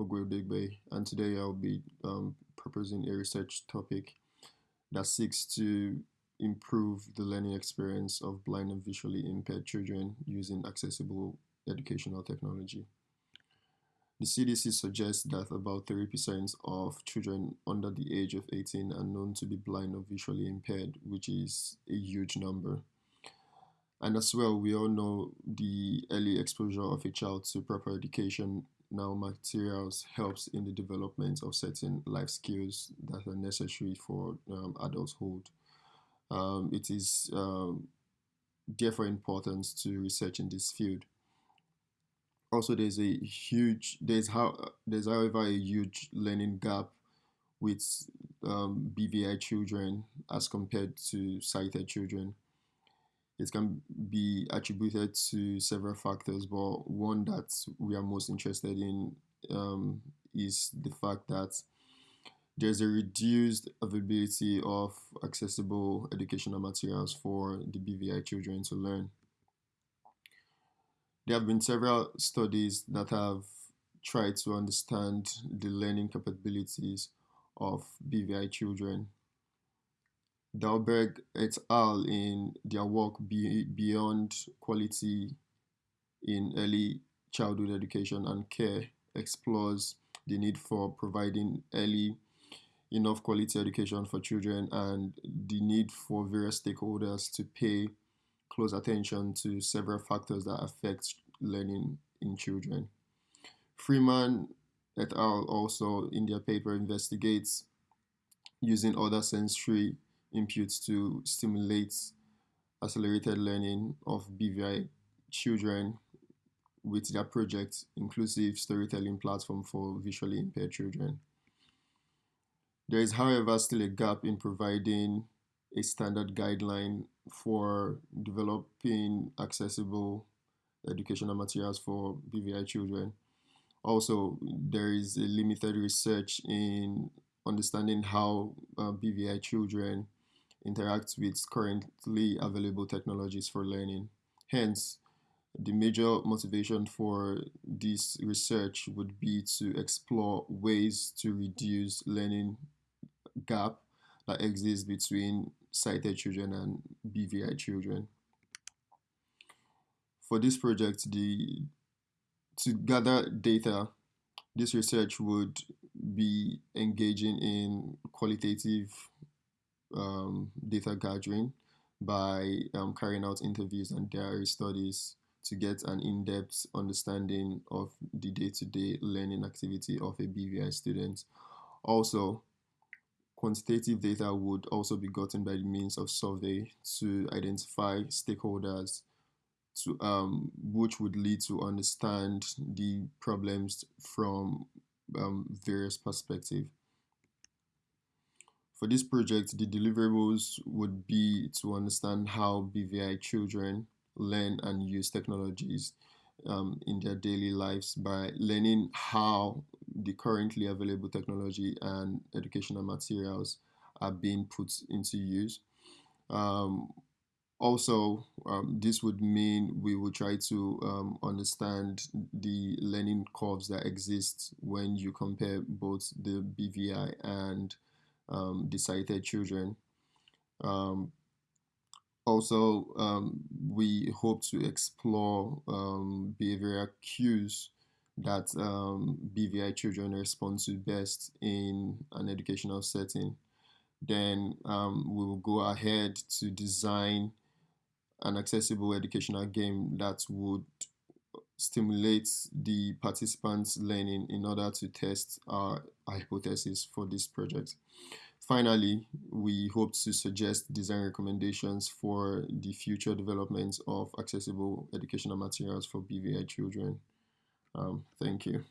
Ogwebegbe, and today I'll be um, proposing a research topic that seeks to improve the learning experience of blind and visually impaired children using accessible educational technology. The CDC suggests that about 30% of children under the age of 18 are known to be blind or visually impaired, which is a huge number. And as well, we all know the early exposure of a child to proper education now materials helps in the development of certain life skills that are necessary for um, adulthood. Um, it is um, therefore important to research in this field. Also, there's a huge there's how there's however a huge learning gap with um, BVI children as compared to sighted children it can be attributed to several factors, but one that we are most interested in um, is the fact that there's a reduced availability of accessible educational materials for the BVI children to learn. There have been several studies that have tried to understand the learning capabilities of BVI children Dahlberg et al. in their work Be Beyond Quality in Early Childhood Education and Care explores the need for providing early enough quality education for children and the need for various stakeholders to pay close attention to several factors that affect learning in children. Freeman et al. also in their paper investigates using other sensory inputs to stimulate accelerated learning of BVI children with their project Inclusive Storytelling Platform for Visually Impaired Children. There is, however, still a gap in providing a standard guideline for developing accessible educational materials for BVI children. Also, there is a limited research in understanding how uh, BVI children interact with currently available technologies for learning. Hence, the major motivation for this research would be to explore ways to reduce learning gap that exists between sighted children and BVI children. For this project, the to gather data, this research would be engaging in qualitative um, data gathering by um, carrying out interviews and diary studies to get an in-depth understanding of the day-to-day learning activity of a BVI student. Also, quantitative data would also be gotten by the means of survey to identify stakeholders to um, which would lead to understand the problems from um, various perspectives. For this project, the deliverables would be to understand how BVI children learn and use technologies um, in their daily lives by learning how the currently available technology and educational materials are being put into use. Um, also, um, this would mean we would try to um, understand the learning curves that exist when you compare both the BVI and um, children. Um, also, um, we hope to explore um, behavioral cues that um, BVI children respond to best in an educational setting. Then um, we will go ahead to design an accessible educational game that would stimulate the participants' learning in order to test our hypothesis for this project. Finally, we hope to suggest design recommendations for the future development of accessible educational materials for BVI children. Um, thank you.